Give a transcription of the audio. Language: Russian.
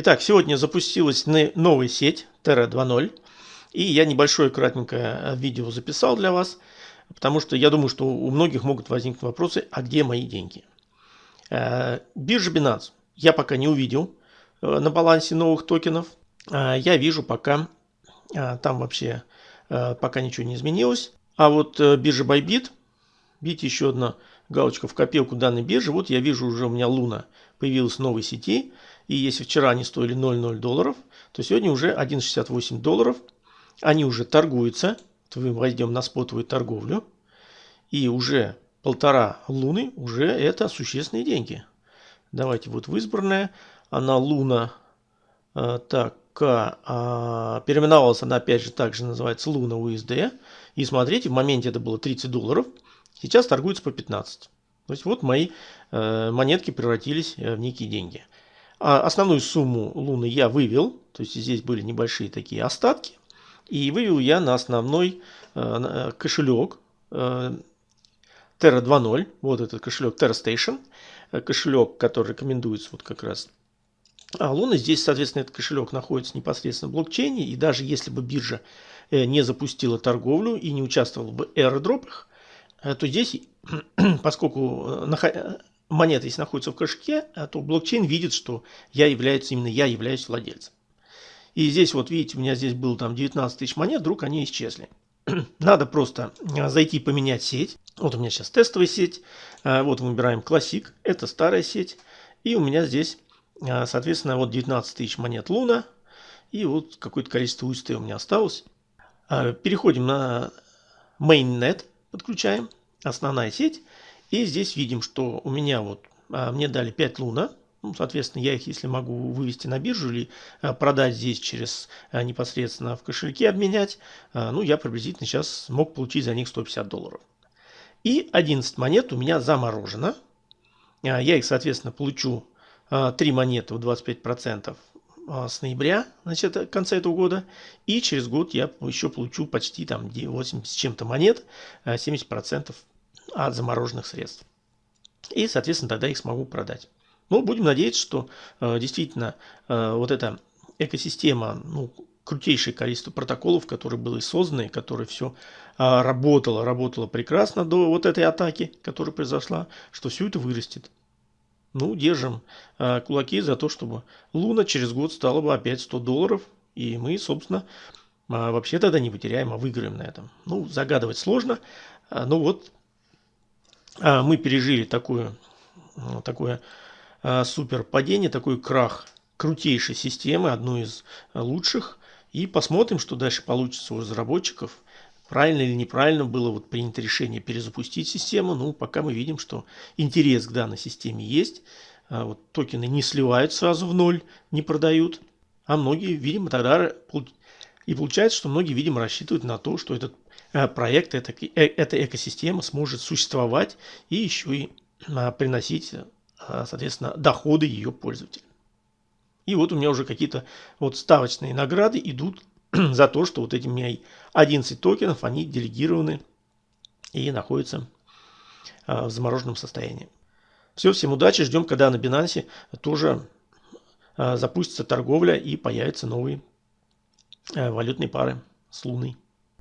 Итак, сегодня запустилась новая сеть Terra 2.0. И я небольшое кратенькое э, видео записал для вас, потому что я думаю, что у многих могут возникнуть вопросы, а где мои деньги? Э, биржа Binance я пока не увидел э, на балансе новых токенов. Я вижу пока, там вообще пока ничего не изменилось. А вот биржа Bybit, видите, еще одна галочка в копилку данной биржи. Вот я вижу уже у меня Луна появилась в новой сети. И если вчера они стоили 0,0 долларов, то сегодня уже 1,68 долларов. Они уже торгуются. То мы войдем на спотовую торговлю. И уже полтора луны, уже это существенные деньги. Давайте вот в избранное. Она луна, э, так, э, переименовалась она опять же также называется луна USD. И смотрите, в моменте это было 30 долларов. Сейчас торгуется по 15. То есть вот мои э, монетки превратились э, в некие деньги. А основную сумму луны я вывел, то есть здесь были небольшие такие остатки. И вывел я на основной э, э кошелек э, Terra 2.0. Вот этот кошелек Terra Station. Э, кошелек, который рекомендуется вот как раз а Луна здесь, соответственно, этот кошелек находится непосредственно в блокчейне. И даже если бы биржа не запустила торговлю и не участвовала бы в airdropах, то здесь, поскольку монета, если находится в кошельке, а то блокчейн видит, что я являюсь, именно я являюсь владельцем. И здесь вот видите, у меня здесь было там 19 тысяч монет, вдруг они исчезли. Надо просто а, зайти поменять сеть. Вот у меня сейчас тестовая сеть. А, вот выбираем классик, это старая сеть. И у меня здесь, а, соответственно, вот 19 тысяч монет Луна. И вот какое-то количество UST у меня осталось. Переходим на mainnet, подключаем, основная сеть. И здесь видим, что у меня вот, а, мне дали 5 луна. Ну, соответственно, я их, если могу вывести на биржу или а, продать здесь через а, непосредственно в кошельке обменять, ну, я приблизительно сейчас мог получить за них 150 долларов. И 11 монет у меня заморожено. Я их, соответственно, получу 3 монеты в 25% с ноября, значит, в конце этого года. И через год я еще получу почти там 80 с чем-то монет, 70% от замороженных средств. И, соответственно, тогда их смогу продать. Ну, будем надеяться, что э, действительно э, вот эта экосистема, ну, крутейшее количество протоколов, которые были созданы, которые все э, работало, работало прекрасно до вот этой атаки, которая произошла, что все это вырастет. Ну, держим э, кулаки за то, чтобы Луна через год стала бы опять 100 долларов, и мы, собственно, э, вообще тогда не потеряем, а выиграем на этом. Ну, загадывать сложно, э, но вот а, мы пережили такое, такое а, супер падение, такой крах крутейшей системы, одной из лучших. И посмотрим, что дальше получится у разработчиков. Правильно или неправильно было вот принято решение перезапустить систему. Ну, пока мы видим, что интерес к данной системе есть. А, вот токены не сливают сразу в ноль, не продают. А многие, видимо, тогда... И получается, что многие, видимо, рассчитывают на то, что этот Э, проект, эта, э, эта экосистема сможет существовать и еще и а, приносить, а, соответственно, доходы ее пользователям. И вот у меня уже какие-то вот ставочные награды идут за то, что вот эти у меня 11 токенов, они делегированы и находятся а, в замороженном состоянии. Все, всем удачи, ждем, когда на Binance тоже запустится торговля и появятся новые валютные пары с Луной.